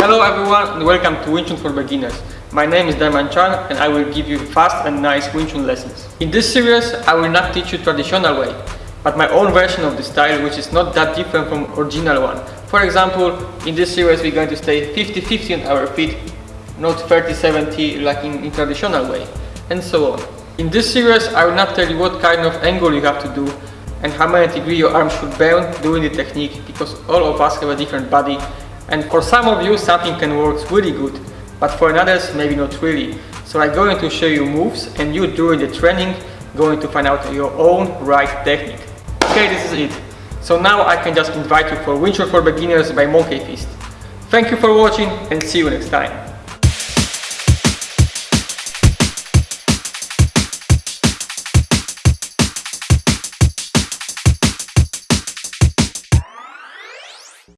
Hello everyone and welcome to Wing Chun for Beginners. My name is Daiman Chan and I will give you fast and nice Wing Chun lessons. In this series I will not teach you traditional way, but my own version of the style which is not that different from original one. For example, in this series we're going to stay 50-50 on our feet, not 30-70 like in, in traditional way, and so on. In this series I will not tell you what kind of angle you have to do and how many degree your arm should bend doing the technique because all of us have a different body and for some of you something can work really good but for others maybe not really. So I'm going to show you moves and you during the training going to find out your own right technique. Okay this is it. So now I can just invite you for Chun for Beginners by Monkey Fist. Thank you for watching and see you next time.